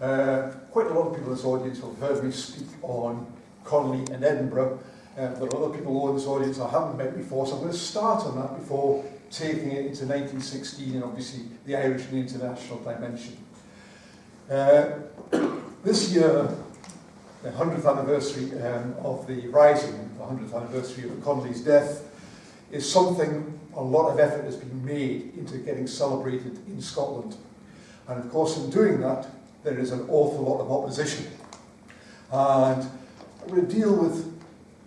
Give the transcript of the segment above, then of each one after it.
Uh, quite a lot of people in this audience have heard me speak on Connolly and Edinburgh. Uh, there are other people in this audience I haven't met before, so I'm going to start on that before taking it into 1916 and obviously the Irish and the international dimension. Uh, this year, the 100th anniversary um, of the Rising, the 100th anniversary of Connolly's death, is something a lot of effort has been made into getting celebrated in Scotland. And of course, in doing that, there is an awful lot of opposition. And to deal with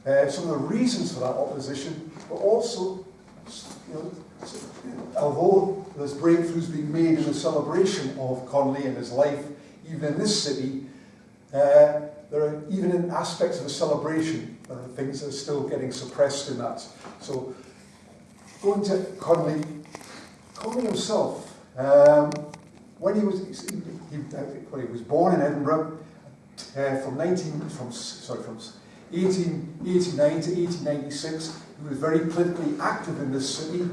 uh, some of the reasons for that opposition, but also, you know, although there's breakthroughs being made in the celebration of Connolly and his life, even in this city, uh, there are even in aspects of the celebration, there are things that are still getting suppressed in that. So, going to Connolly, Connolly himself, um, when he was he, he, when he was born in Edinburgh, uh, from 19 from sorry from 1889 to 1896, he was very politically active in this city.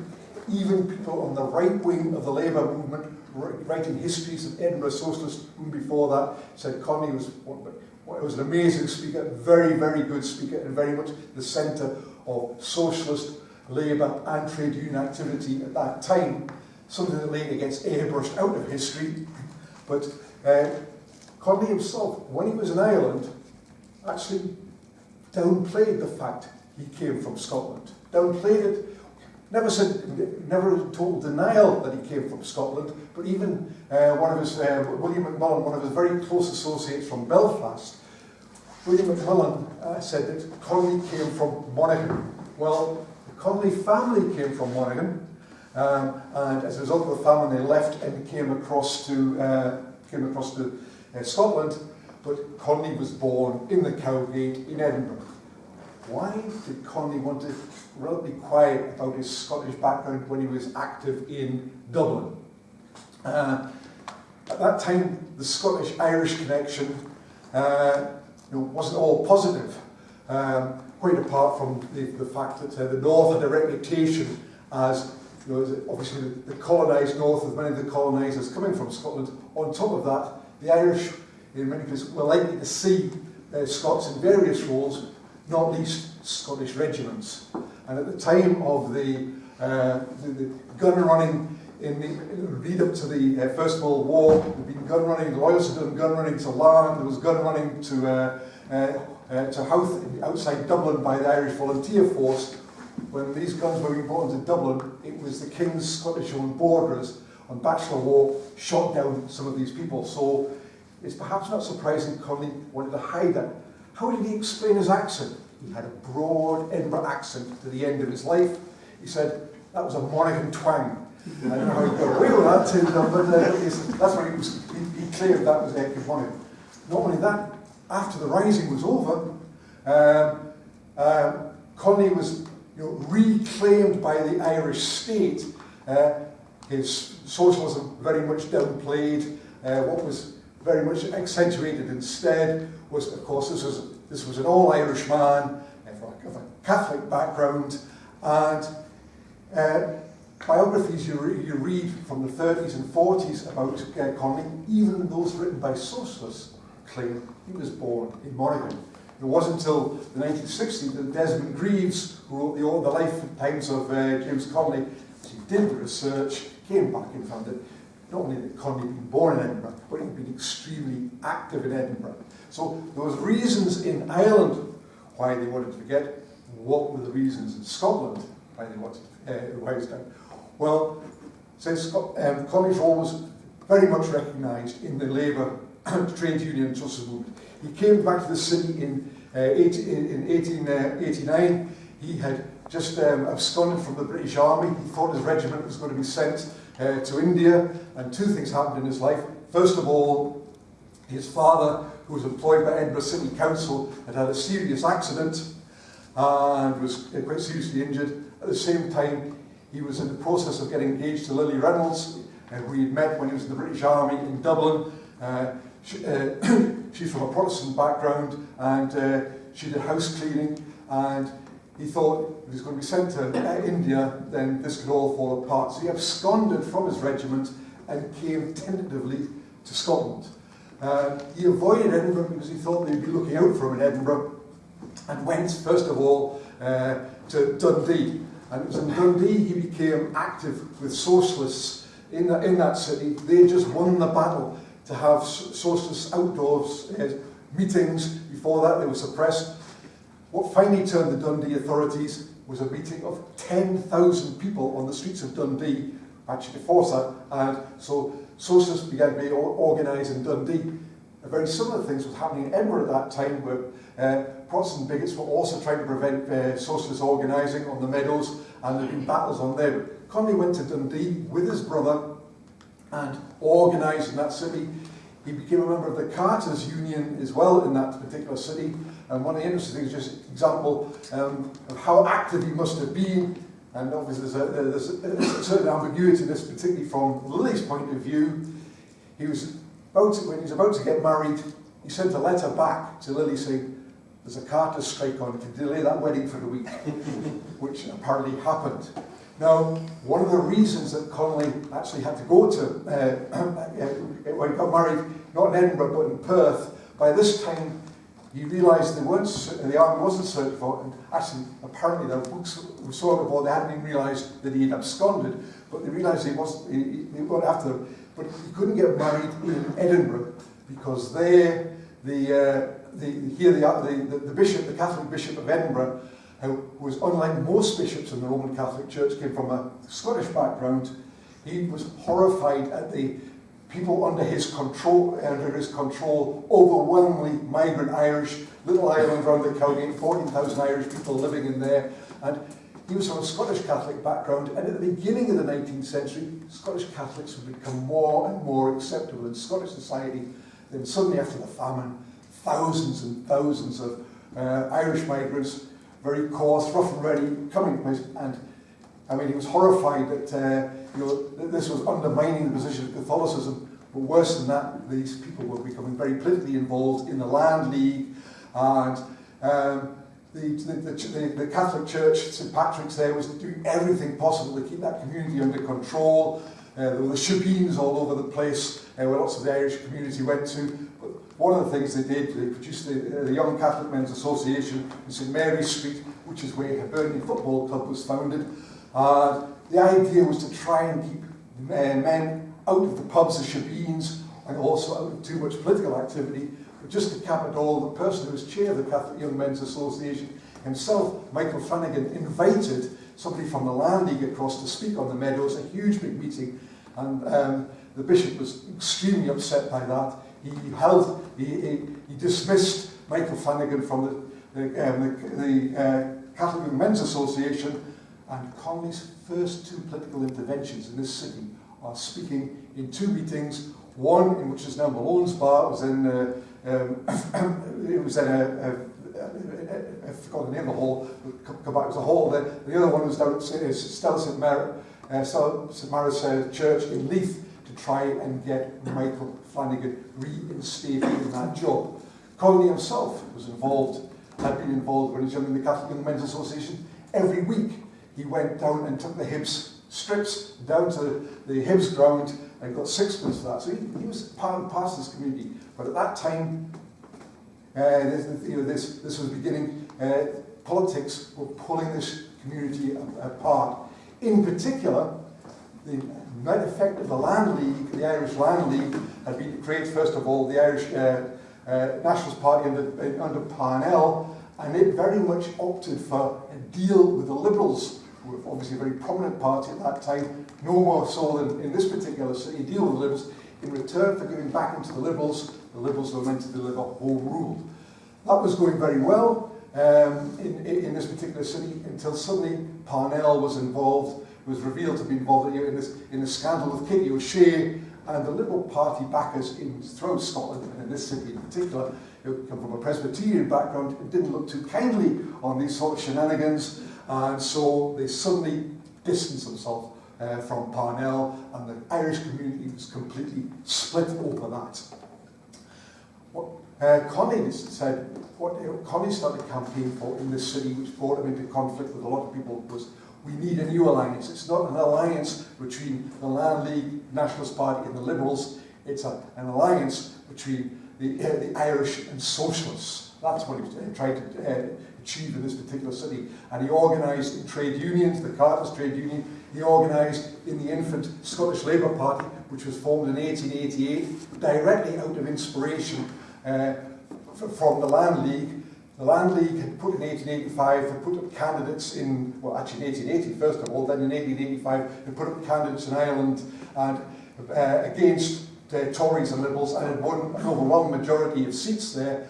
Even people on the right wing of the Labour movement, writing histories of Edinburgh socialists before that, said Connolly was was an amazing speaker, very, very good speaker, and very much the centre of socialist, labour and trade union activity at that time, something that later gets airbrushed out of history. But uh, Connolly himself, when he was in Ireland, actually downplayed the fact he came from Scotland. Downplayed it, never said, never total denial that he came from Scotland, but even uh, one of his, uh, William McMullen, one of his very close associates from Belfast, William McMullen uh, said that Connolly came from Monaghan. Well, the Connolly family came from Monaghan, um, and as a result of the famine, they left and came across to uh, came across to uh, Scotland. But Connolly was born in the Cowgate in Edinburgh. Why did Connolly want to relatively quiet about his Scottish background when he was active in Dublin? Uh, at that time, the Scottish-Irish connection uh, you know, wasn't all positive, um, quite apart from the, the fact that uh, the North had a reputation as you know, obviously the, the colonised North of many of the colonisers coming from Scotland. On top of that, the Irish, in many places, were likely to see uh, Scots in various roles, not least Scottish regiments. And at the time of the, uh, the, the gun running in the, lead up to the uh, First World War, there had been gun running, the had done gun running to Larne, there was gun running to, uh, uh, uh, to outside Dublin by the Irish Volunteer Force. When these guns were being brought into Dublin, it was the King's Scottish owned borderers on Bachelor's Walk shot down some of these people. So it's perhaps not surprising Connolly wanted to hide that. How did he explain his accent? He had a broad Edinburgh accent to the end of his life. He said that was a Monaghan twang. I don't know how he got away with that, but uh, that's what he, was, he, he claimed that was Edinburgh Monaghan. Not only that, after the Rising was over, um, um, Connolly was you know, reclaimed by the Irish state. Uh, his socialism very much downplayed. Uh, what was very much accentuated instead was, of course, this was, this was an all-Irish man uh, of a Catholic background, and uh, biographies you, re you read from the 30s and 40s about uh, Connolly, even those written by socialists, claim he was born in Monaghan. It wasn't until the 1960s that Desmond Greaves, who wrote the, the lifetimes of uh, James Connolly, he did the research, came back and found that not only that Connolly had been born in Edinburgh, but he'd been extremely active in Edinburgh. So there was reasons in Ireland why they wanted to forget. What were the reasons in Scotland why they wanted uh, why it was done? Well, since um, Connolly's role was very much recognised in the Labour trade union and movement. He came back to the city in, uh, 18, in 1889. Uh, he had just um, absconded from the British Army. He thought his regiment was going to be sent uh, to India, and two things happened in his life. First of all, his father, who was employed by Edinburgh City Council, had had a serious accident and was uh, quite seriously injured. At the same time, he was in the process of getting engaged to Lily Reynolds, uh, who he had met when he was in the British Army in Dublin. Uh, she, uh, she's from a Protestant background and uh, she did house cleaning and he thought if he's going to be sent to India, then this could all fall apart. So he absconded from his regiment and came tentatively to Scotland. Uh, he avoided Edinburgh because he thought they'd be looking out for him in Edinburgh and went, first of all, uh, to Dundee. And it was in Dundee he became active with socialists in, the, in that city. They just won the battle to have socialist outdoors uh, meetings. Before that, they were suppressed. What finally turned the Dundee authorities was a meeting of 10,000 people on the streets of Dundee, actually before that, and so socialists began to be organised in Dundee. A very similar things was happening in Edinburgh at that time, where uh, Protestant bigots were also trying to prevent uh, socialist organising on the meadows, and there had been battles on there. Connolly went to Dundee with his brother and organised in that city. He became a member of the Carters Union as well in that particular city. And one of the interesting things, just example um, of how active he must have been. And obviously there's a, there's a, certain ambiguity in this, particularly from Lily's point of view. He was about to, when he was about to get married, he sent a letter back to Lily saying, there's a Carter strike on, to delay that wedding for a week, which apparently happened. Now, one of the reasons that Connolly actually had to go to, uh, when he got married, not in Edinburgh, but in Perth, by this time he realised they weren't, the army wasn't searching for and actually, apparently their books were so before they hadn't even realised that he had absconded, but they realised he wasn't, he, he went after them. But he couldn't get married in Edinburgh because there, the, uh, the, here the, the, the bishop, the Catholic bishop of Edinburgh, who was unlike most bishops in the Roman Catholic Church, came from a Scottish background. He was horrified at the people under his control, under his control, overwhelmingly migrant Irish, little island around the county, 14,000 Irish people living in there. And he was from a Scottish Catholic background, and at the beginning of the 19th century, Scottish Catholics would become more and more acceptable in Scottish society. Then suddenly after the famine, thousands and thousands of uh, Irish migrants very coarse, rough and ready, coming place. And I mean, he was horrified that uh, you know that this was undermining the position of Catholicism. But worse than that, these people were becoming very politically involved in the Land League, and um, the, the, the, the Catholic Church, St Patrick's there, was doing everything possible to keep that community under control. Uh, there were the shebeens all over the place, uh, where lots of the Irish community went to. One of the things they did, they produced the, uh, the Young Catholic Men's Association in St Mary's Street, which is where Hibernian Football Club was founded. Uh, the idea was to try and keep uh, men out of the pubs as shebeens and also out of too much political activity. But just to cap it all, the person who was chair of the Catholic Young Men's Association himself, Michael Flanagan, invited somebody from the Land League across to speak on the Meadows, a huge big meeting, and um, the bishop was extremely upset by that. He held, he, he, he dismissed Michael Flanagan from the, the, um, the, the uh, Catholic Men's Association, and Connolly's first two political interventions in this city are speaking in two meetings, one in which is now Malone's Bar, it was in, uh, um, it was in a, a, a, I forgot the name of the hall, come back, it was a hall there. The other one was down at St. Uh, St. Mary's uh, Church in Leith, try and get Michael Flanagan reinstated in that job. Connolly himself was involved, had been involved when he in the Catholic Young Men's Association. Every week he went down and took the Hibs strips down to the Hibs ground and got sixpence for that. So he, he was part and parcel of this community. But at that time, uh, this, you know, this, this was beginning, uh, politics were pulling this community apart. In particular, the net effect of the Land League, the Irish Land League, had been to create, first of all, the Irish uh, uh, Nationalist Party under, uh, under Parnell, and it very much opted for a deal with the Liberals, who were obviously a very prominent party at that time, no more so than in this particular city, deal with the Liberals. In return for giving back into the Liberals, the Liberals were meant to deliver home rule. That was going very well um, in, in this particular city until suddenly Parnell was involved was revealed to be involved in this in a scandal with Kitty O'Shea and the Liberal Party backers in throughout Scotland and in this city in particular, who come from a Presbyterian background, didn't look too kindly on these sort of shenanigans, and so they suddenly distanced themselves uh, from Parnell, and the Irish community was completely split over that. What uh, Connie said, what Connie started a campaign for in this city, which brought him into conflict with a lot of people, was we need a new alliance. It's not an alliance between the Land League, Nationalist Party and the Liberals. It's a, an alliance between the, uh, the Irish and socialists. That's what he was uh, trying to uh, achieve in this particular city. And he organised in trade unions, the Carters Trade Union, he organised in the infant Scottish Labour Party, which was formed in 1888, directly out of inspiration uh, from the Land League. The Land League had put in 1885, had put up candidates in, well actually in 1880 first of all, then in 1885 had put up candidates in Ireland and uh, against uh, Tories and Liberals and had won an overwhelming majority of seats there.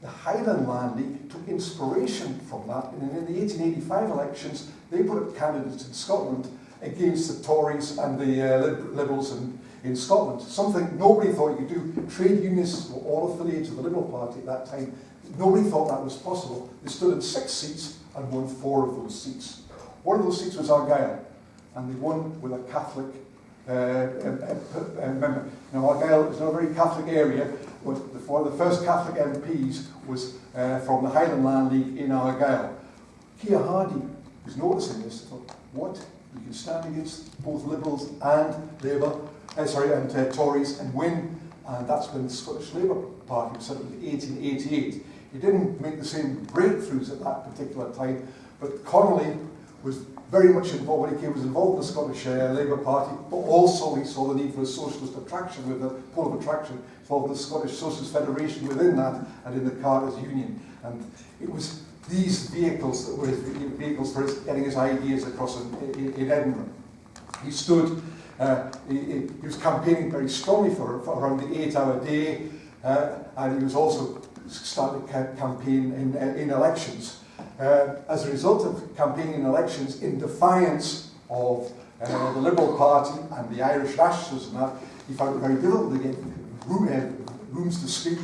The Highland Land League took inspiration from that and in the 1885 elections they put up candidates in Scotland against the Tories and the uh, Liberals in, in Scotland. Something nobody thought you could do. Trade unionists were all affiliated to the Liberal Party at that time. Nobody thought that was possible. They stood in six seats and won four of those seats. One of those seats was Argyll, and they won with a Catholic uh, member. Now, Argyll is not a very Catholic area, but the, of the first Catholic MPs was uh, from the Highland Land League in Argyll. Keir Hardie was noticing this, thought, what? You can stand against both Liberals and Labour, uh, sorry, and uh, Tories and win. And that's when the Scottish Labour Party was set up in 1888. He didn't make the same breakthroughs at that particular time, but Connolly was very much involved, when he came, was involved in the Scottish uh, Labour Party, but also he saw the need for a socialist attraction with the pole of attraction for the Scottish Socialist Federation within that and in the Carters Union. And it was these vehicles that were his vehicles for his, getting his ideas across in, in, in Edinburgh. He stood, uh, he, he was campaigning very strongly for, for around the eight-hour day, uh, and he was also started ca campaign in, in elections. Uh, as a result of campaigning in elections in defiance of uh, the Liberal Party and the Irish nationalists and that, he found it very difficult to get room, uh, rooms to speak,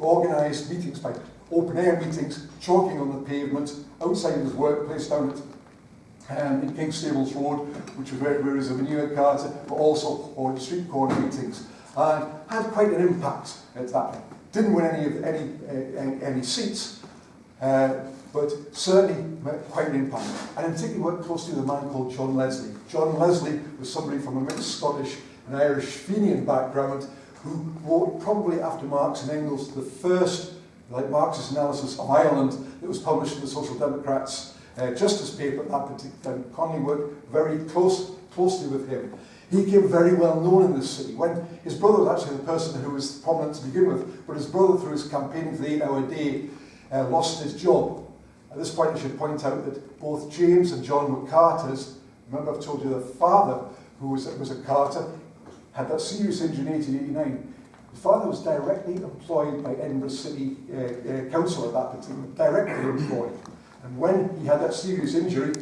organised meetings by open-air meetings, chalking on the pavement, outside his workplace down at um, in King's Stables Road, which was where, where his Avenue Carter, but also on street corner meetings. And had quite an impact at that. Didn't win any of any uh, any, seats, uh, but certainly quite an impact. And in particular worked closely with a man called John Leslie. John Leslie was somebody from a mixed Scottish and Irish Fenian background who wrote probably after Marx and Engels the first like Marxist analysis of Ireland that was published in the Social Democrats uh, Justice paper at that particular. Connolly worked very close, closely with him. He became very well known in the city. When his brother was actually the person who was prominent to begin with, but his brother, through his campaign for the eight-hour day, uh, lost his job. At this point, I should point out that both James and John were Carters. Remember, I've told you the father, who was, was a Carter, had that serious injury in 1889. His father was directly employed by Edinburgh City uh, uh, Council at that time, directly employed. And when he had that serious injury,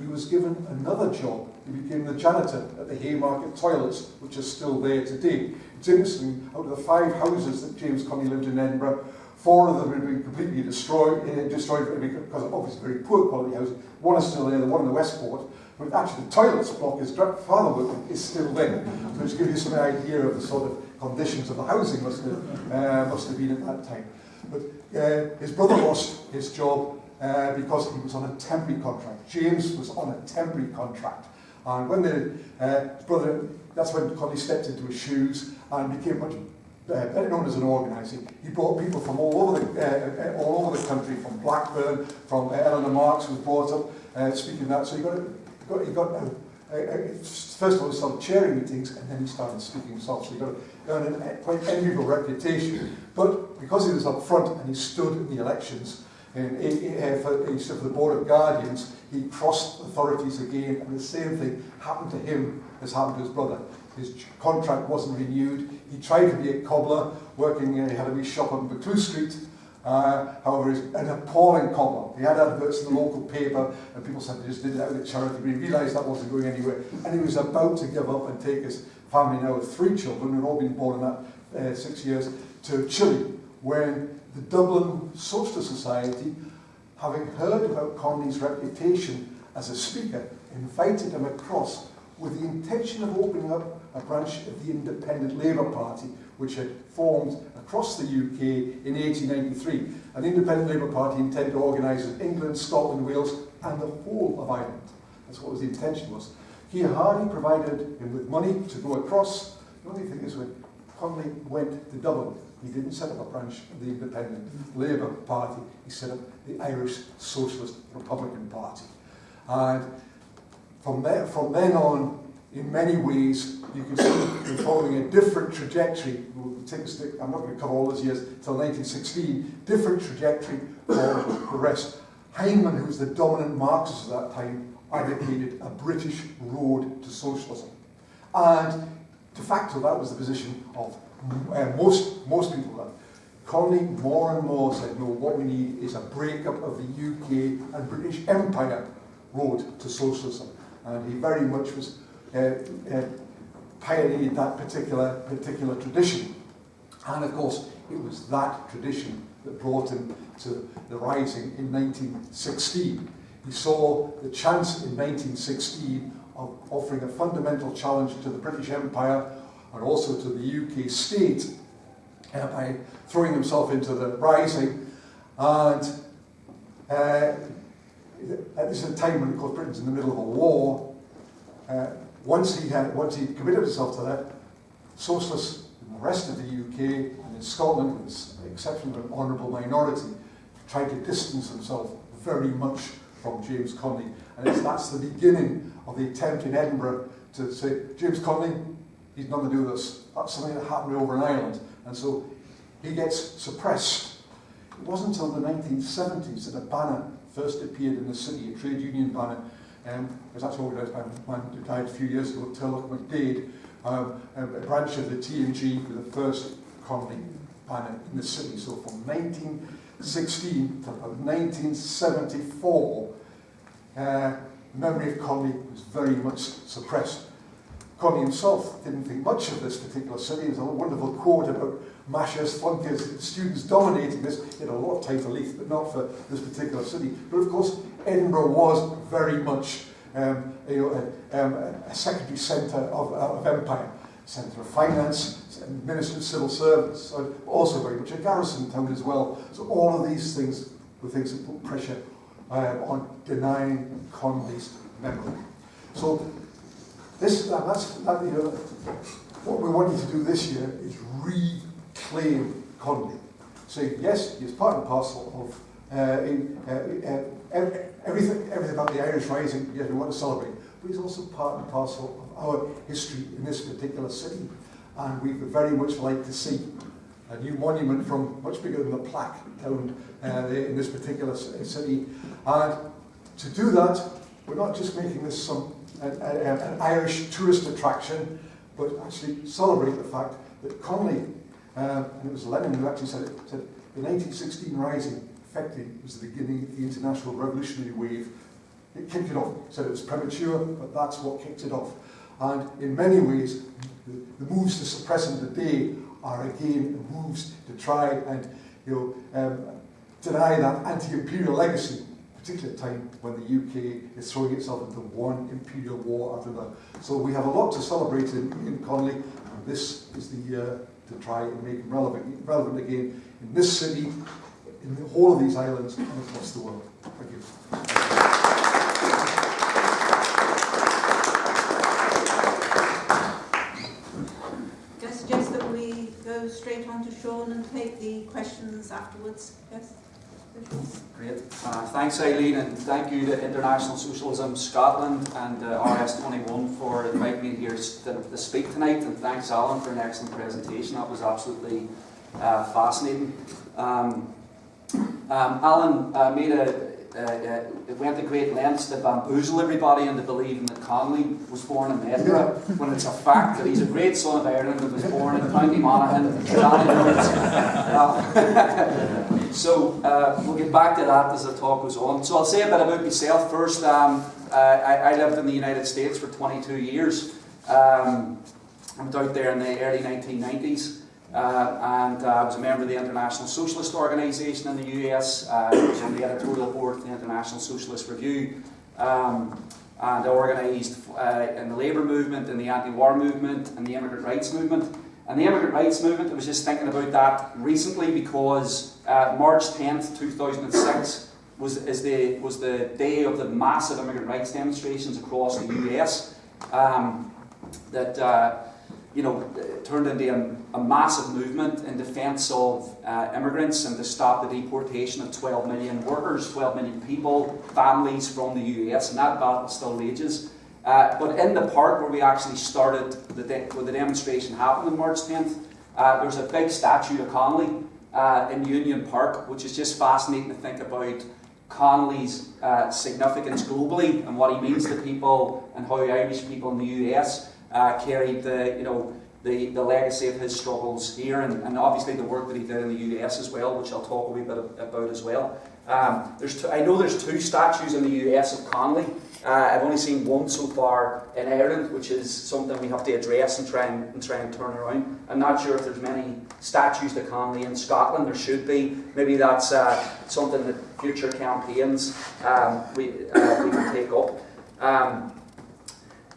he was given another job. He became the janitor at the Haymarket Toilets, which is still there today. It's interesting, out of the five houses that James Connolly lived in Edinburgh, four of them had been completely destroyed, uh, destroyed because of obviously very poor quality housing. One is still there, the one in the Westport, but actually the toilets block his father worked is still there. So to give you some idea of the sort of conditions of the housing must have, uh, must have been at that time. But uh, his brother lost his job uh, because he was on a temporary contract. James was on a temporary contract. And when the, uh, brother, that's when Connie stepped into his shoes and became much uh, better known as an organizer. He brought people from all over the, uh, uh all over the country, from Blackburn, from uh, Eleanor Marx was brought up uh, speaking that. So he got, got, he got uh, first of all, he started chairing meetings and then he started speaking himself. So he got earned a quite enviable reputation. But because he was up front and he stood in the elections in, for, for the Board of Guardians, he crossed authorities again, and the same thing happened to him as happened to his brother. His contract wasn't renewed. He tried to be a cobbler, working, in a wee shop on Buccleuch Street, Uh, however, he's an appalling cobbler. He had adverts in the local paper, and people said they just did out of charity, but he realised that wasn't going anywhere. And he was about to give up and take his family now with three children, who'd all been born in that uh, six years, to Chile, when the Dublin Socialist Society, having heard about Connolly's reputation as a speaker, invited him across with the intention of opening up a branch of the Independent Labour Party, which had formed across the UK in 1893. An independent Labour Party intended to organise in England, Scotland, Wales and the whole of Ireland. That's what was the intention was. Keir Hardie provided him with money to go across. The only thing is when Connolly went to Dublin. He didn't set up a branch of the Independent Labour Party. He set up the Irish Socialist Republican Party. And from, there, from then on, in many ways, you can see him following a different trajectory. We'll take a stick, I'm not going to cover all those years until 1916. Different trajectory for the rest. Hyndman, who was the dominant Marxist at that time, advocated a British road to socialism. And de facto, that was the position of uh, most, most people. That Connolly more and more said, no, what we need is a breakup of the UK and British Empire road to socialism. And he very much was uh, uh, pioneered that particular, particular tradition. And of course, it was that tradition that brought him to the rising in 1916. He saw the chance in 1916 of offering a fundamental challenge to the British Empire and also to the UK state uh, by throwing himself into the rising. And uh, at this time when, of course, Britain's in the middle of a war, uh, once he had once he committed himself to that, socialists in the rest of the UK and in Scotland, with the exception of an honourable minority, tried to distance himself very much from James Connolly. And that's the beginning of the attempt in Edinburgh to say, James Connolly, he's nothing to do with this. That's something that happened over in Ireland. And so he gets suppressed. It wasn't until the 1970s that a banner first appeared in the city, a trade union banner, um, it was actually organised by a man who died a few years ago, Turlough MacDade, um, a, branch of the T&G with the first Connolly banner in the city. So from 1916 to 1974, uh, memory of Connolly was very much suppressed. Connolly himself didn't think much of this particular city. There's a wonderful quote about mashers, flunkers, students dominating this. Had a lot of title leaf, but not for this particular city. But of course, Edinburgh was very much um, a, um, a secondary centre of, of empire, centre of finance, Ministry of Civil Service, so also very much a garrison town as well. So all of these things were things that put pressure um, on denying Connolly's memory. So this, that's, that, you know, what we want you to do this year is reclaim Connolly. Say, yes, he's part and parcel of uh, in, uh, uh, everything, everything about the Irish Rising, yes, we want to celebrate, but he's also part and parcel of our history in this particular city. And we would very much like to see a new monument from much bigger than the plaque down uh, in this particular city. And to do that, we're not just making this some an, an Irish tourist attraction, but actually celebrate the fact that Connolly, uh, and it was Lenin who actually said it, said the 1916 Rising effectively was the beginning of the international revolutionary wave. It kicked it off. Said it was premature, but that's what kicked it off. And in many ways, the, the moves to suppress him today are again moves to try and you know, um, deny that anti-imperial legacy, particularly at a time when the UK is throwing itself into one imperial war after another. So we have a lot to celebrate in, in Connolly, and this is the year to try and make him relevant, relevant again in this city, in the whole of these islands, and across the world. Thank you. I suggest that we go straight on to Sean and take the questions afterwards. Yes? Great. Uh, thanks, Eileen, and thank you to International Socialism Scotland and uh, RS21 for inviting me here to, to, speak tonight, and thanks, Alan, for an excellent presentation. That was absolutely uh, fascinating. Um, um, Alan uh, made a uh, uh, went to great lengths to bamboozle everybody into believing that Connolly was born in Edinburgh, when it's a fact that he's a great son of Ireland and was born in County Monaghan, uh, So uh, we'll get back to that as the talk goes on. So I'll say a bit about myself first. Um, uh, I, I, lived in the United States for 22 years. Um, I was out there in the early 1990s. Uh, and uh, I was a member of the International Socialist Organization in the US. Uh, I was on the editorial board of the International Socialist Review. Um, and I organised uh, in the labour movement, in the anti-war movement, and the immigrant rights movement. And the immigrant rights movement, I was just thinking about that recently because uh, March 10th, 2006 was, the, was the day of the massive immigrant rights demonstrations across the US. Um, that uh, you know, turned into a, a massive movement in defence of uh, immigrants and to stop the deportation of 12 million workers, 12 million people, families from the US, and that battle still rages. Uh, but in the park where we actually started, the where the demonstration happened on March 10th, uh, there's a big statue of Connolly uh, in Union Park, which is just fascinating to think about Connolly's uh, significance globally and what he means to people and how Irish people in the US uh, carried the, you know, the, the legacy of his struggles here and, and obviously the work that he did in the US as well, which I'll talk a wee bit about as well. Um, there's two, I know there's two statues in the US of Connolly. Uh, I've only seen one so far in Ireland, which is something we have to address and try and, and try and turn around. I'm not sure if there's many statues to Connolly in Scotland. There should be. Maybe that's uh, something that future campaigns um, we, uh, we can take up. Um,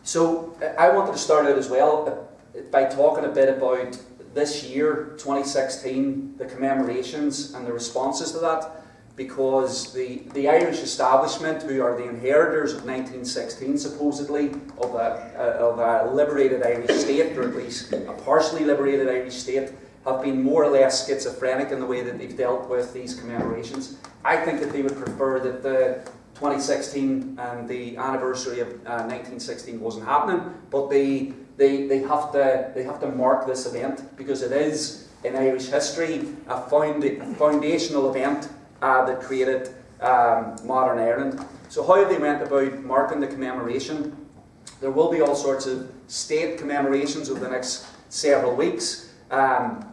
so uh, I wanted to start out as well uh, by talking a bit about this year, 2016, the commemorations and the responses to that because the, the Irish establishment, who are the inheritors of 1916 supposedly, of a, of a liberated Irish state, or at least a partially liberated Irish state, have been more or less schizophrenic in the way that they've dealt with these commemorations. I think that they would prefer that the 2016 and the anniversary of uh, 1916 wasn't happening, but they, they, they, have to, they have to mark this event because it is, in Irish history, a, found, a foundational event uh, that created um, modern Ireland. So how they went about marking the commemoration? There will be all sorts of state commemorations over the next several weeks. Um,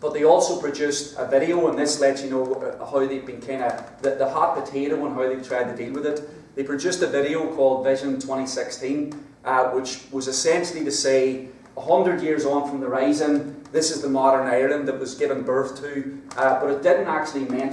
but they also produced a video, and this lets you know uh, how they've been kind of the, the hot potato and how they've tried to deal with it. They produced a video called Vision 2016, uh, which was essentially to say 100 years on from the Rising, this is the modern Ireland that was given birth to, uh, but it didn't actually mention